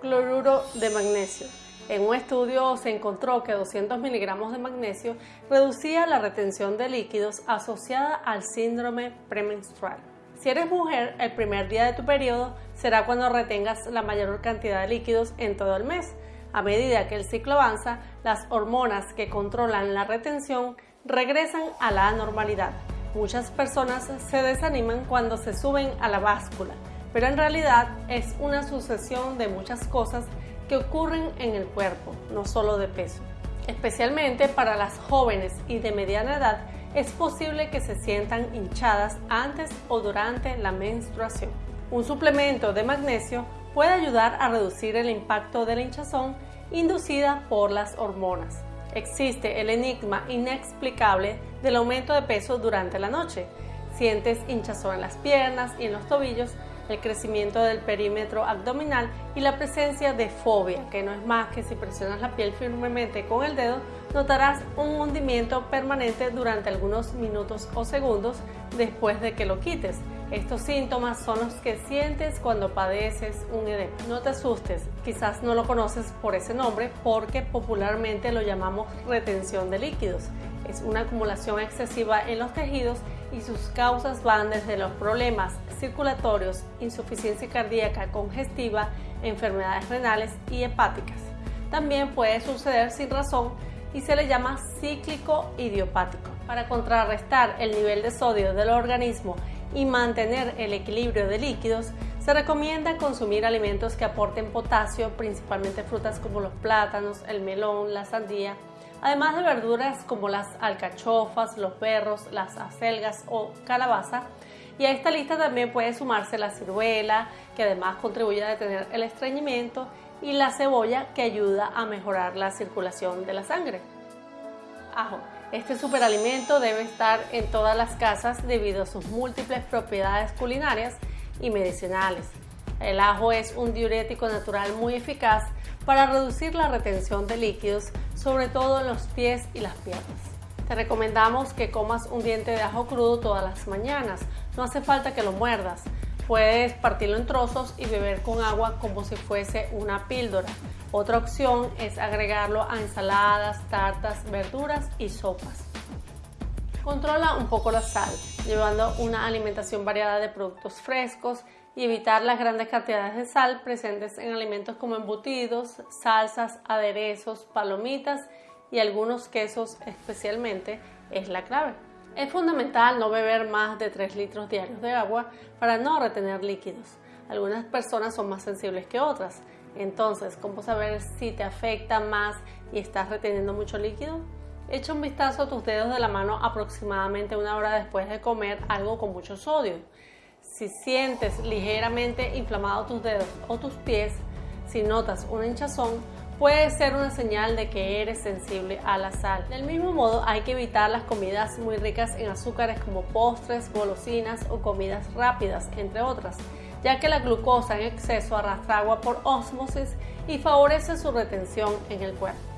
Cloruro de magnesio. En un estudio se encontró que 200 miligramos de magnesio reducía la retención de líquidos asociada al síndrome premenstrual. Si eres mujer, el primer día de tu periodo será cuando retengas la mayor cantidad de líquidos en todo el mes. A medida que el ciclo avanza, las hormonas que controlan la retención regresan a la normalidad. Muchas personas se desaniman cuando se suben a la báscula, pero en realidad es una sucesión de muchas cosas que ocurren en el cuerpo, no solo de peso. Especialmente para las jóvenes y de mediana edad, es posible que se sientan hinchadas antes o durante la menstruación. Un suplemento de magnesio puede ayudar a reducir el impacto de la hinchazón inducida por las hormonas. Existe el enigma inexplicable del aumento de peso durante la noche. Sientes hinchazón en las piernas y en los tobillos, el crecimiento del perímetro abdominal y la presencia de fobia, que no es más que si presionas la piel firmemente con el dedo, notarás un hundimiento permanente durante algunos minutos o segundos después de que lo quites. Estos síntomas son los que sientes cuando padeces un edema. No te asustes, quizás no lo conoces por ese nombre porque popularmente lo llamamos retención de líquidos. Es una acumulación excesiva en los tejidos y sus causas van desde los problemas circulatorios, insuficiencia cardíaca congestiva, enfermedades renales y hepáticas. También puede suceder sin razón y se le llama cíclico idiopático. Para contrarrestar el nivel de sodio del organismo y mantener el equilibrio de líquidos, se recomienda consumir alimentos que aporten potasio, principalmente frutas como los plátanos, el melón, la sandía, además de verduras como las alcachofas, los berros, las acelgas o calabaza. Y a esta lista también puede sumarse la ciruela, que además contribuye a detener el estreñimiento, y la cebolla, que ayuda a mejorar la circulación de la sangre. Ajo. Este superalimento debe estar en todas las casas debido a sus múltiples propiedades culinarias y medicinales. El ajo es un diurético natural muy eficaz para reducir la retención de líquidos, sobre todo en los pies y las piernas. Te recomendamos que comas un diente de ajo crudo todas las mañanas. No hace falta que lo muerdas. Puedes partirlo en trozos y beber con agua como si fuese una píldora. Otra opción es agregarlo a ensaladas, tartas, verduras y sopas. Controla un poco la sal, llevando una alimentación variada de productos frescos y evitar las grandes cantidades de sal presentes en alimentos como embutidos, salsas, aderezos, palomitas y algunos quesos especialmente es la clave. Es fundamental no beber más de 3 litros diarios de agua para no retener líquidos. Algunas personas son más sensibles que otras, entonces, ¿cómo saber si te afecta más y estás reteniendo mucho líquido? Echa un vistazo a tus dedos de la mano aproximadamente una hora después de comer algo con mucho sodio. Si sientes ligeramente inflamados tus dedos o tus pies, si notas una hinchazón, puede ser una señal de que eres sensible a la sal. Del mismo modo, hay que evitar las comidas muy ricas en azúcares como postres, golosinas o comidas rápidas, entre otras ya que la glucosa en exceso arrastra agua por ósmosis y favorece su retención en el cuerpo.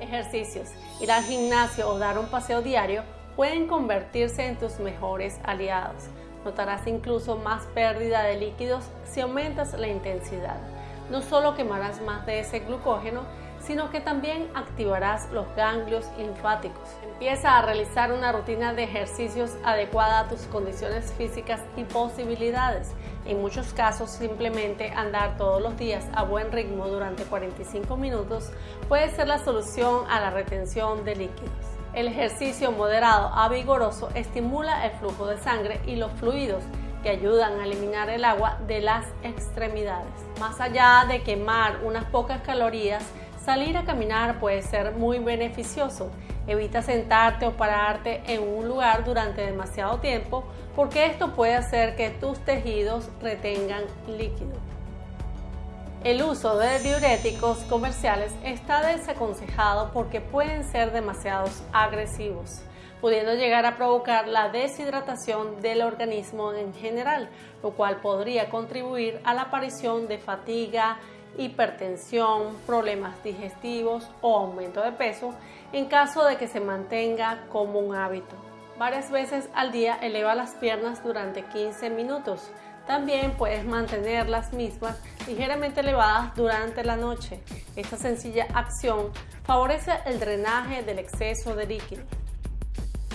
Ejercicios. Ir al gimnasio o dar un paseo diario pueden convertirse en tus mejores aliados. Notarás incluso más pérdida de líquidos si aumentas la intensidad. No solo quemarás más de ese glucógeno, sino que también activarás los ganglios linfáticos. Empieza a realizar una rutina de ejercicios adecuada a tus condiciones físicas y posibilidades. En muchos casos, simplemente andar todos los días a buen ritmo durante 45 minutos puede ser la solución a la retención de líquidos. El ejercicio moderado a vigoroso estimula el flujo de sangre y los fluidos que ayudan a eliminar el agua de las extremidades. Más allá de quemar unas pocas calorías, Salir a caminar puede ser muy beneficioso. Evita sentarte o pararte en un lugar durante demasiado tiempo porque esto puede hacer que tus tejidos retengan líquido. El uso de diuréticos comerciales está desaconsejado porque pueden ser demasiado agresivos, pudiendo llegar a provocar la deshidratación del organismo en general, lo cual podría contribuir a la aparición de fatiga, hipertensión, problemas digestivos o aumento de peso en caso de que se mantenga como un hábito. Varias veces al día eleva las piernas durante 15 minutos. También puedes mantener las mismas ligeramente elevadas durante la noche. Esta sencilla acción favorece el drenaje del exceso de líquido.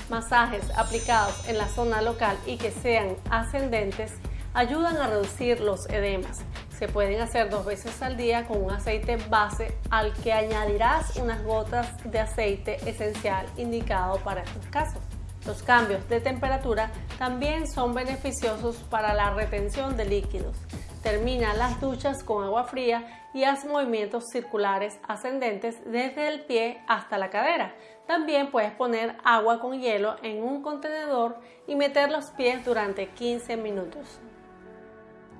Masajes aplicados en la zona local y que sean ascendentes ayudan a reducir los edemas. Se pueden hacer dos veces al día con un aceite base al que añadirás unas gotas de aceite esencial indicado para estos casos. Los cambios de temperatura también son beneficiosos para la retención de líquidos. Termina las duchas con agua fría y haz movimientos circulares ascendentes desde el pie hasta la cadera. También puedes poner agua con hielo en un contenedor y meter los pies durante 15 minutos.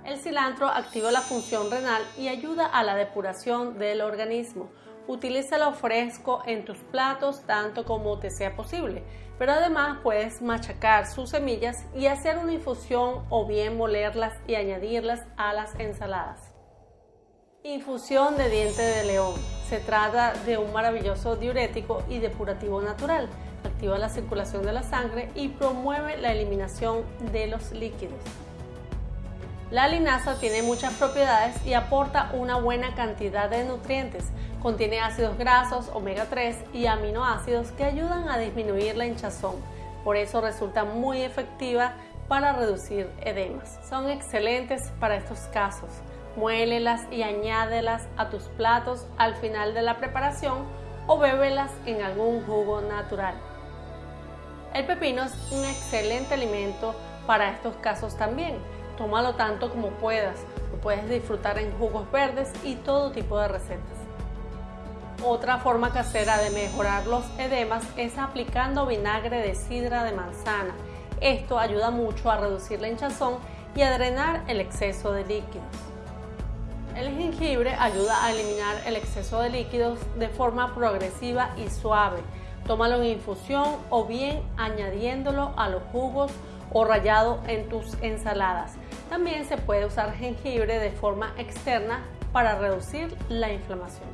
El cilantro activa la función renal y ayuda a la depuración del organismo. Utilízalo fresco en tus platos tanto como te sea posible, pero además puedes machacar sus semillas y hacer una infusión o bien molerlas y añadirlas a las ensaladas. Infusión de diente de león. Se trata de un maravilloso diurético y depurativo natural. Activa la circulación de la sangre y promueve la eliminación de los líquidos. La linaza tiene muchas propiedades y aporta una buena cantidad de nutrientes. Contiene ácidos grasos, omega 3 y aminoácidos que ayudan a disminuir la hinchazón. Por eso resulta muy efectiva para reducir edemas. Son excelentes para estos casos. Muélelas y añádelas a tus platos al final de la preparación o bébelas en algún jugo natural. El pepino es un excelente alimento para estos casos también Tómalo tanto como puedas. Lo puedes disfrutar en jugos verdes y todo tipo de recetas. Otra forma casera de mejorar los edemas es aplicando vinagre de sidra de manzana. Esto ayuda mucho a reducir la hinchazón y a drenar el exceso de líquidos. El jengibre ayuda a eliminar el exceso de líquidos de forma progresiva y suave. Tómalo en infusión o bien añadiéndolo a los jugos o rallado en tus ensaladas. También se puede usar jengibre de forma externa para reducir la inflamación.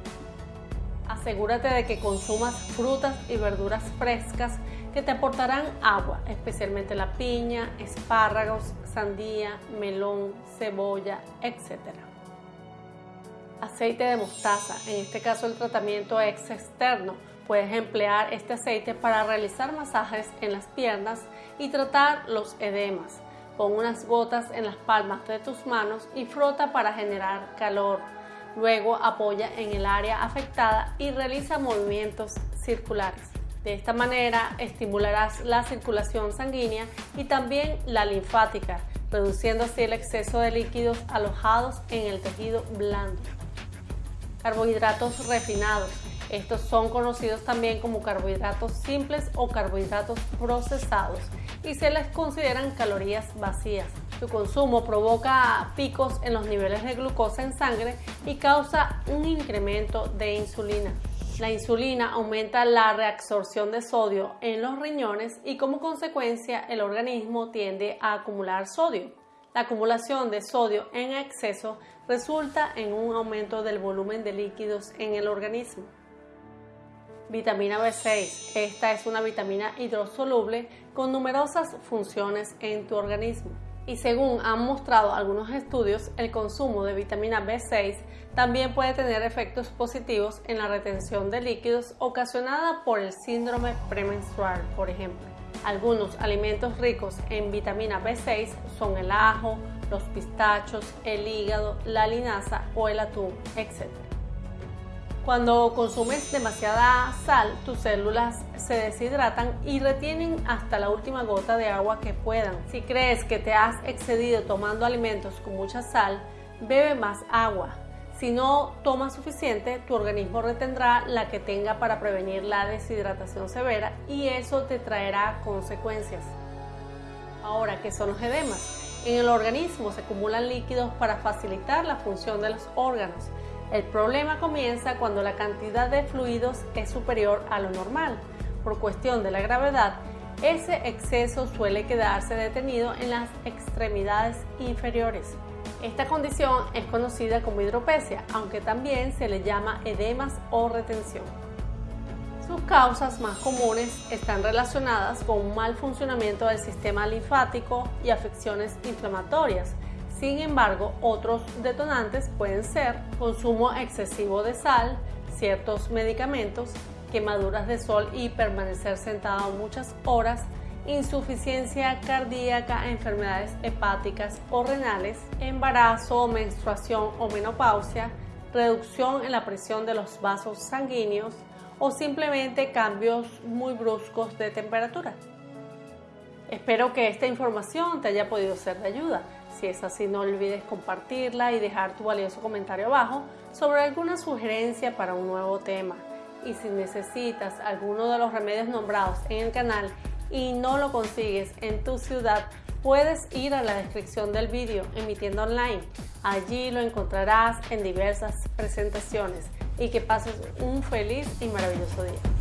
Asegúrate de que consumas frutas y verduras frescas que te aportarán agua, especialmente la piña, espárragos, sandía, melón, cebolla, etc. Aceite de mostaza, en este caso el tratamiento es externo Puedes emplear este aceite para realizar masajes en las piernas y tratar los edemas. Pon unas gotas en las palmas de tus manos y frota para generar calor. Luego apoya en el área afectada y realiza movimientos circulares. De esta manera estimularás la circulación sanguínea y también la linfática, reduciendo así el exceso de líquidos alojados en el tejido blando. Carbohidratos refinados. Estos son conocidos también como carbohidratos simples o carbohidratos procesados y se les consideran calorías vacías. Su consumo provoca picos en los niveles de glucosa en sangre y causa un incremento de insulina. La insulina aumenta la reabsorción de sodio en los riñones y como consecuencia el organismo tiende a acumular sodio. La acumulación de sodio en exceso resulta en un aumento del volumen de líquidos en el organismo. Vitamina B6. Esta es una vitamina hidrosoluble con numerosas funciones en tu organismo. Y según han mostrado algunos estudios, el consumo de vitamina B6 también puede tener efectos positivos en la retención de líquidos ocasionada por el síndrome premenstrual, por ejemplo. Algunos alimentos ricos en vitamina B6 son el ajo, los pistachos, el hígado, la linaza o el atún, etc. Cuando consumes demasiada sal, tus células se deshidratan y retienen hasta la última gota de agua que puedan. Si crees que te has excedido tomando alimentos con mucha sal, bebe más agua. Si no tomas suficiente, tu organismo retendrá la que tenga para prevenir la deshidratación severa y eso te traerá consecuencias. Ahora, ¿qué son los edemas? En el organismo se acumulan líquidos para facilitar la función de los órganos. El problema comienza cuando la cantidad de fluidos es superior a lo normal. Por cuestión de la gravedad, ese exceso suele quedarse detenido en las extremidades inferiores. Esta condición es conocida como hidropesia, aunque también se le llama edemas o retención. Sus causas más comunes están relacionadas con un mal funcionamiento del sistema linfático y afecciones inflamatorias, Sin embargo, otros detonantes pueden ser consumo excesivo de sal, ciertos medicamentos, quemaduras de sol y permanecer sentado muchas horas, insuficiencia cardíaca, enfermedades hepáticas o renales, embarazo, menstruación o menopausia, reducción en la presión de los vasos sanguíneos o simplemente cambios muy bruscos de temperatura. Espero que esta información te haya podido ser de ayuda. Si es así, no olvides compartirla y dejar tu valioso comentario abajo sobre alguna sugerencia para un nuevo tema. Y si necesitas alguno de los remedios nombrados en el canal y no lo consigues en tu ciudad, puedes ir a la descripción del vídeo emitiendo online. Allí lo encontrarás en diversas presentaciones y que pases un feliz y maravilloso día.